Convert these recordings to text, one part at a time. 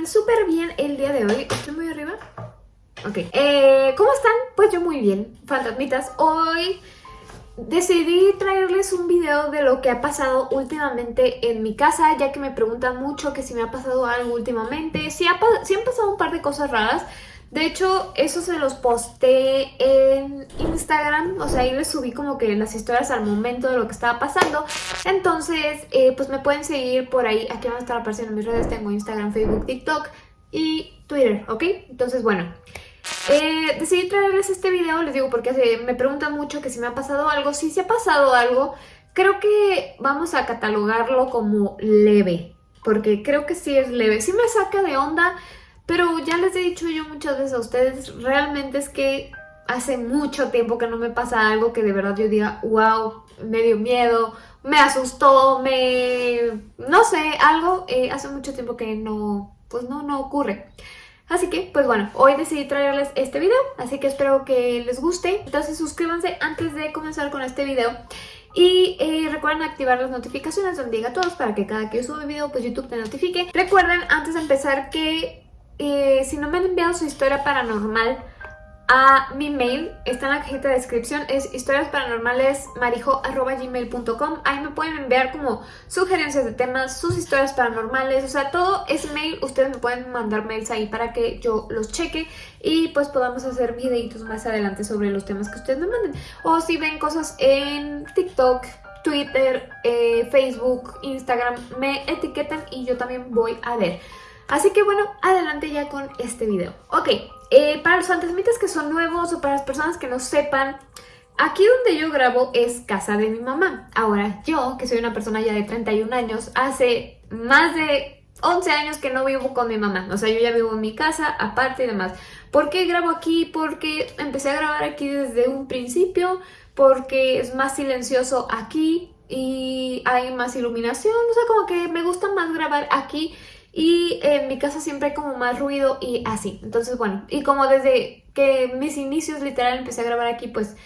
encuentren súper bien el día de hoy. ¿Estoy muy arriba? Ok. Eh, ¿Cómo están? Pues yo muy bien, fantasmitas. Hoy decidí traerles un video de lo que ha pasado últimamente en mi casa, ya que me preguntan mucho que si me ha pasado algo últimamente. Sí, ha, han pasado un par de cosas raras. De hecho, eso se los posté en Instagram, o sea, ahí les subí como que las historias al momento de lo que estaba pasando. Entonces, eh, pues me pueden seguir por ahí, aquí van a estar apareciendo mis redes, tengo Instagram, Facebook, TikTok y Twitter, ¿ok? Entonces, bueno, eh, decidí traerles este video, les digo porque me preguntan mucho que si me ha pasado algo. Si se ha pasado algo, creo que vamos a catalogarlo como leve, porque creo que sí es leve. Sí me saca de onda, pero ya les he dicho yo muchas veces a ustedes, realmente es que hace mucho tiempo que no me pasa algo que de verdad yo diga, wow, me dio miedo, me asustó, me... no sé, algo eh, hace mucho tiempo que no, pues no, no ocurre. Así que, pues bueno, hoy decidí traerles este video, así que espero que les guste. Entonces suscríbanse antes de comenzar con este video. Y eh, recuerden activar las notificaciones donde diga todos para que cada que yo suba video, pues YouTube te notifique. Recuerden, antes de empezar, que eh, si no me han enviado su historia paranormal a mi mail, está en la cajita de descripción, es historiasparanormalesmarijo.gmail.com Ahí me pueden enviar como sugerencias de temas, sus historias paranormales, o sea, todo ese mail, ustedes me pueden mandar mails ahí para que yo los cheque y pues podamos hacer videitos más adelante sobre los temas que ustedes me manden. O si ven cosas en TikTok, Twitter, eh, Facebook, Instagram, me etiquetan y yo también voy a ver. Así que bueno, adelante ya con este video. Ok, eh, para los fantasmitas que son nuevos o para las personas que no sepan, aquí donde yo grabo es casa de mi mamá. Ahora, yo, que soy una persona ya de 31 años, hace más de 11 años que no vivo con mi mamá. O sea, yo ya vivo en mi casa, aparte y demás. ¿Por qué grabo aquí? Porque empecé a grabar aquí desde un principio, porque es más silencioso aquí y hay más iluminación. O sea, como que me gusta más grabar aquí y en mi casa siempre hay como más ruido y así. Entonces, bueno, y como desde que mis inicios literal empecé a grabar aquí, pues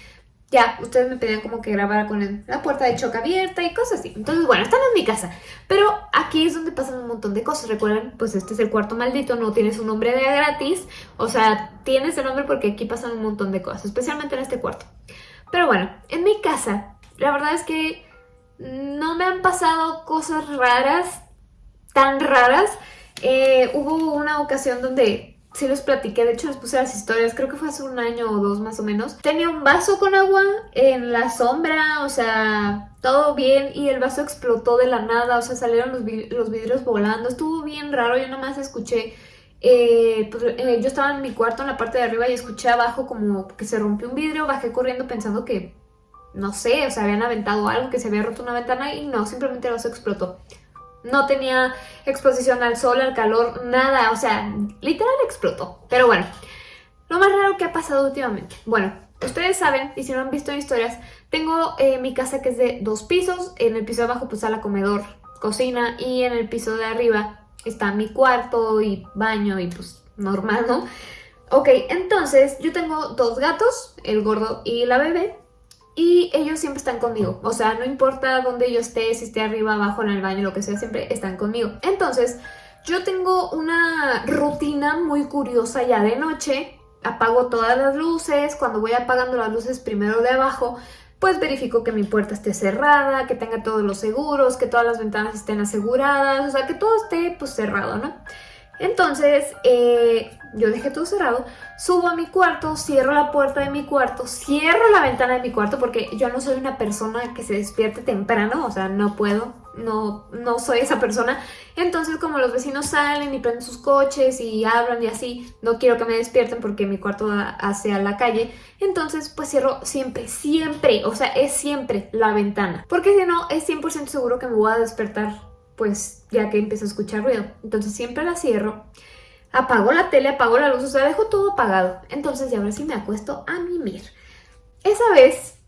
ya, ustedes me pedían como que grabara con la puerta de choque abierta y cosas así. Entonces, bueno, están en mi casa. Pero aquí es donde pasan un montón de cosas. Recuerden, pues este es el cuarto maldito, no tienes un nombre de gratis. O sea, tienes el nombre porque aquí pasan un montón de cosas, especialmente en este cuarto. Pero bueno, en mi casa, la verdad es que no me han pasado cosas raras tan raras. Eh, hubo una ocasión donde sí los platiqué, de hecho les puse las historias, creo que fue hace un año o dos más o menos. Tenía un vaso con agua en la sombra, o sea, todo bien y el vaso explotó de la nada, o sea, salieron los, vidrios volando, estuvo bien raro, yo nomás escuché... Eh, pues, eh, yo estaba en mi cuarto en la parte de arriba y escuché abajo como que se rompió un vidrio, bajé corriendo pensando que, no sé, o sea, habían aventado algo, que se había roto una ventana y no, simplemente el vaso explotó no tenía exposición al sol, al calor, nada, o sea, literal explotó. Pero bueno, lo más raro que ha pasado últimamente. Bueno, ustedes saben, y si no han visto historias, tengo eh, mi casa que es de dos pisos, en el piso de abajo pues la comedor, cocina, y en el piso de arriba está mi cuarto y baño y pues normal, ¿no? Ok, entonces yo tengo dos gatos, el gordo y la bebé, y ellos siempre están conmigo, o sea, no importa dónde yo esté, si esté arriba, abajo, en el baño, lo que sea, siempre están conmigo. Entonces, yo tengo una rutina muy curiosa ya de noche, apago todas las luces, cuando voy apagando las luces primero de abajo, pues verifico que mi puerta esté cerrada, que tenga todos los seguros, que todas las ventanas estén aseguradas, o sea, que todo esté pues cerrado, ¿no? Entonces, eh, yo dejé todo cerrado, subo a mi cuarto, cierro la puerta de mi cuarto, cierro la ventana de mi cuarto porque yo no soy una persona que se despierte temprano, o sea, no puedo, no, no soy esa persona. Entonces, como los vecinos salen y prenden sus coches y hablan y así, no quiero que me despierten porque mi cuarto da hacia la calle. Entonces, pues cierro siempre, siempre, o sea, es siempre la ventana. Porque si no, es 100% seguro que me voy a despertar, pues ya que empiezo a escuchar ruido. Entonces siempre la cierro apago la tele, apago la luz, o sea, dejo todo apagado. Entonces, ya ahora sí me acuesto a mimir. Esa vez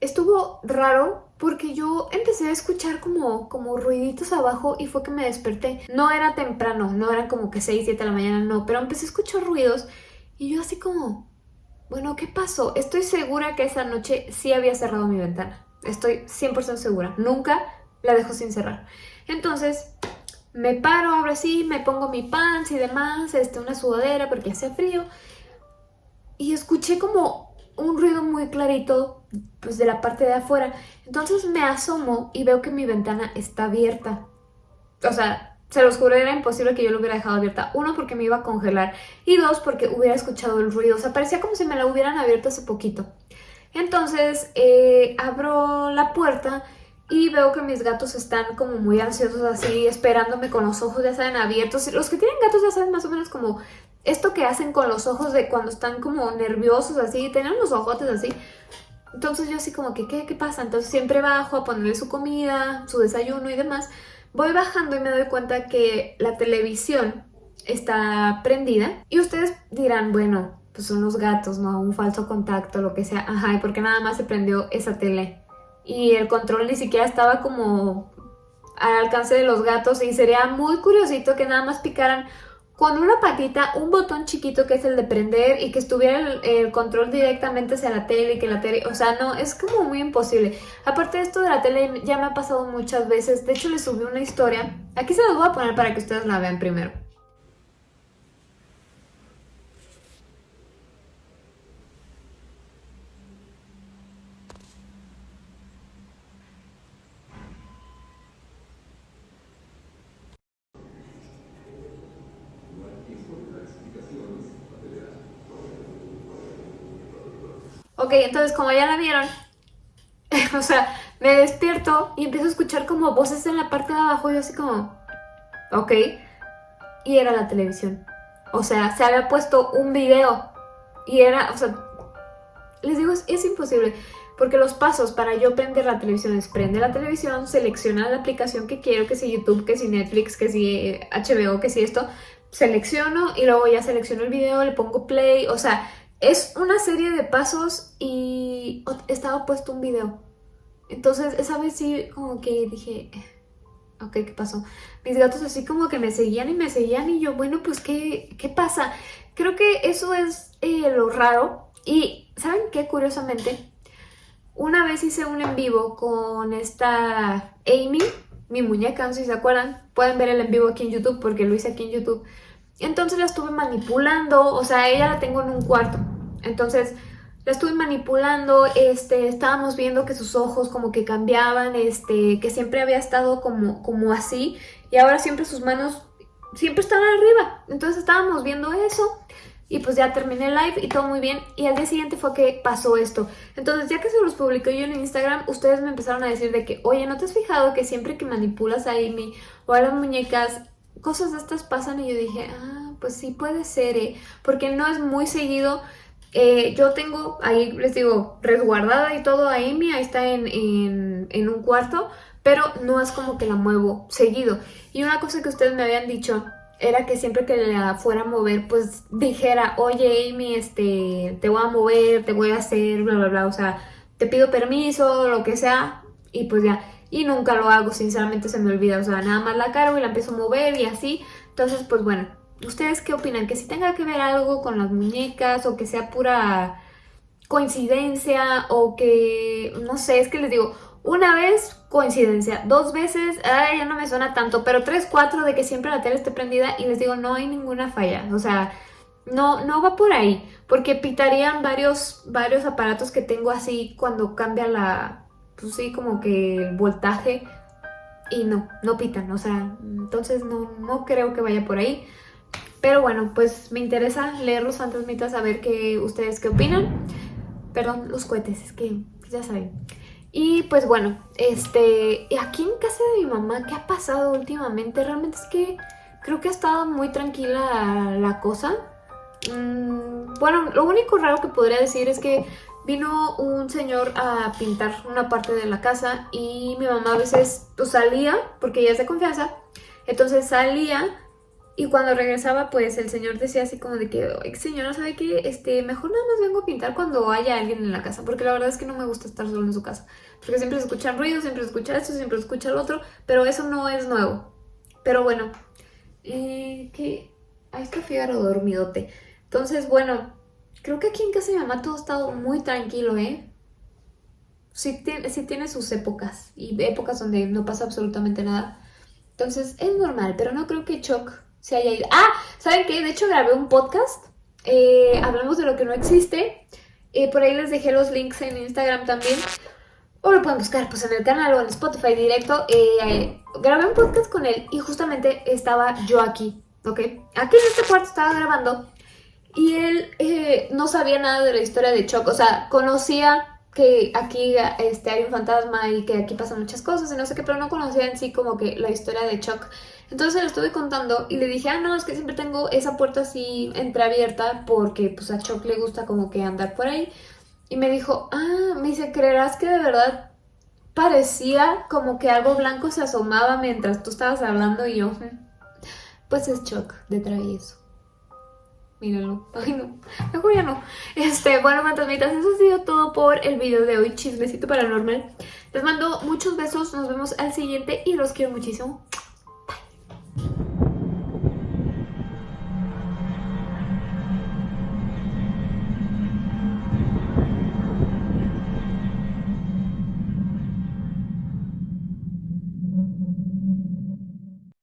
estuvo raro porque yo empecé a escuchar como, como ruiditos abajo y fue que me desperté. No era temprano, no eran como que 6, 7 de la mañana, no, pero empecé a escuchar ruidos y yo así como, bueno, ¿qué pasó? Estoy segura que esa noche sí había cerrado mi ventana. Estoy 100% segura. Nunca la dejo sin cerrar. Entonces, me paro ahora sí, me pongo mi pants y demás, este, una sudadera porque hace frío. Y escuché como un ruido muy clarito pues de la parte de afuera. Entonces me asomo y veo que mi ventana está abierta. O sea, se los juro, era imposible que yo lo hubiera dejado abierta. Uno, porque me iba a congelar. Y dos, porque hubiera escuchado el ruido. O sea, parecía como si me la hubieran abierto hace poquito. Entonces, eh, abro la puerta y veo que mis gatos están como muy ansiosos así, esperándome con los ojos, ya saben, abiertos. Los que tienen gatos ya saben más o menos como esto que hacen con los ojos de cuando están como nerviosos así, tienen los ojotes así. Entonces yo así como que, ¿qué, ¿qué pasa? Entonces siempre bajo a ponerle su comida, su desayuno y demás. Voy bajando y me doy cuenta que la televisión está prendida. Y ustedes dirán, bueno, pues son los gatos, ¿no? Un falso contacto, lo que sea. Ajá, ¿y por qué nada más se prendió esa tele? Y el control ni siquiera estaba como al alcance de los gatos y sería muy curiosito que nada más picaran con una patita un botón chiquito que es el de prender y que estuviera el, control directamente hacia la tele y que la tele, o sea, no, es como muy imposible. Aparte de esto de la tele ya me ha pasado muchas veces, de hecho les subí una historia, aquí se las voy a poner para que ustedes la vean primero. Ok, entonces como ya la vieron, o sea, me despierto y empiezo a escuchar como voces en la parte de abajo y yo así como, ok, y era la televisión. O sea, se había puesto un video y era, o sea, les digo, es, es imposible. Porque los pasos para yo prender la televisión es prende la televisión, selecciona la aplicación que quiero, que si YouTube, que si Netflix, que si HBO, eh, que si esto, selecciono y luego ya selecciono el video, le pongo play, o sea, es una serie de pasos y estaba puesto un video. Entonces esa vez sí como que dije, eh, ok, ¿qué pasó? Mis gatos así como que me seguían y me seguían y yo, bueno, pues ¿qué, qué pasa? Creo que eso es eh, lo raro. Y ¿saben qué? Curiosamente, una vez hice un en vivo con esta Amy, mi muñeca, no sé si se acuerdan. Pueden ver el en vivo aquí en YouTube porque lo hice aquí en YouTube. Entonces la estuve manipulando, o sea, ella la tengo en un cuarto. Entonces la estuve manipulando, este, estábamos viendo que sus ojos como que cambiaban, este, que siempre había estado como, como así y ahora siempre sus manos siempre estaban arriba. Entonces estábamos viendo eso y pues ya terminé el live y todo muy bien. Y al día siguiente fue que pasó esto. Entonces ya que se los publiqué yo en Instagram, ustedes me empezaron a decir de que, oye, ¿no te has fijado que siempre que manipulas a Amy o a las muñecas cosas de estas pasan y yo dije, ah, pues sí puede ser, ¿eh? Porque no es muy seguido. Eh, yo tengo, ahí les digo, resguardada y todo a Amy, ahí está en, en, un cuarto, pero no es como que la muevo seguido. Y una cosa que ustedes me habían dicho era que siempre que la fuera a mover, pues dijera, oye Amy, este, te voy a mover, te voy a hacer, bla, bla, bla, o sea, te pido permiso, lo que sea, y pues ya y nunca lo hago, sinceramente se me olvida, o sea, nada más la cargo y la empiezo a mover y así, entonces pues bueno, ¿ustedes qué opinan? ¿Que si tenga que ver algo con las muñecas o que sea pura coincidencia o que, no sé, es que les digo, una vez coincidencia, dos veces, ya no me suena tanto, pero tres, cuatro de que siempre la tele esté prendida y les digo, no hay ninguna falla, o sea, no, no va por ahí, porque pitarían varios, varios aparatos que tengo así cuando cambia la, pues sí, como que el voltaje y no, no pitan, o sea, entonces no, no creo que vaya por ahí. Pero bueno, pues me interesa leer los fantasmitas, a ver qué ustedes qué opinan. Perdón, los cohetes, es que ya saben. Y pues bueno, este, aquí en casa de mi mamá, ¿qué ha pasado últimamente? Realmente es que creo que ha estado muy tranquila la cosa. Mm, bueno, lo único raro que podría decir es que vino un señor a pintar una parte de la casa y mi mamá a veces pues, salía, porque ella es de confianza, entonces salía y cuando regresaba pues el señor decía así como de que, señora, ¿sabe qué? Este, mejor nada más vengo a pintar cuando haya alguien en la casa, porque la verdad es que no me gusta estar solo en su casa, porque siempre se escuchan ruidos, siempre se escucha esto, siempre se escucha el otro, pero eso no es nuevo. Pero bueno, eh, que... Ahí está Fígaro dormidote. Entonces, bueno, Creo que aquí en casa de mi mamá todo ha estado muy tranquilo, ¿eh? Sí sí tiene sus épocas y épocas donde no pasa absolutamente nada. Entonces es normal, pero no creo que Chuck se haya ido. Ah, ¿saben qué? De hecho grabé un podcast. Eh, hablamos de lo que no existe. Eh, por ahí les dejé los links en Instagram también. O lo pueden buscar pues en el canal o en Spotify directo. Eh, grabé un podcast con él y justamente estaba yo aquí, ¿ok? Aquí en este cuarto estaba grabando y él eh, no sabía nada de la historia de Chuck. O sea, conocía que aquí este, hay un fantasma y que aquí pasan muchas cosas y no sé qué, pero no conocía en sí como que la historia de Chuck. Entonces le estuve contando y le dije, ah, no, es que siempre tengo esa puerta así entreabierta porque pues a Chuck le gusta como que andar por ahí. Y me dijo, ah, me dice, ¿creerás que de verdad parecía como que algo blanco se asomaba mientras tú estabas hablando y yo, pues es Chuck de travieso. Míralo. Ay, no. Mejor ya no. Este, bueno, fantasmitas, eso ha sido todo por el video de hoy. Chismecito paranormal. Les mando muchos besos. Nos vemos al siguiente y los quiero muchísimo.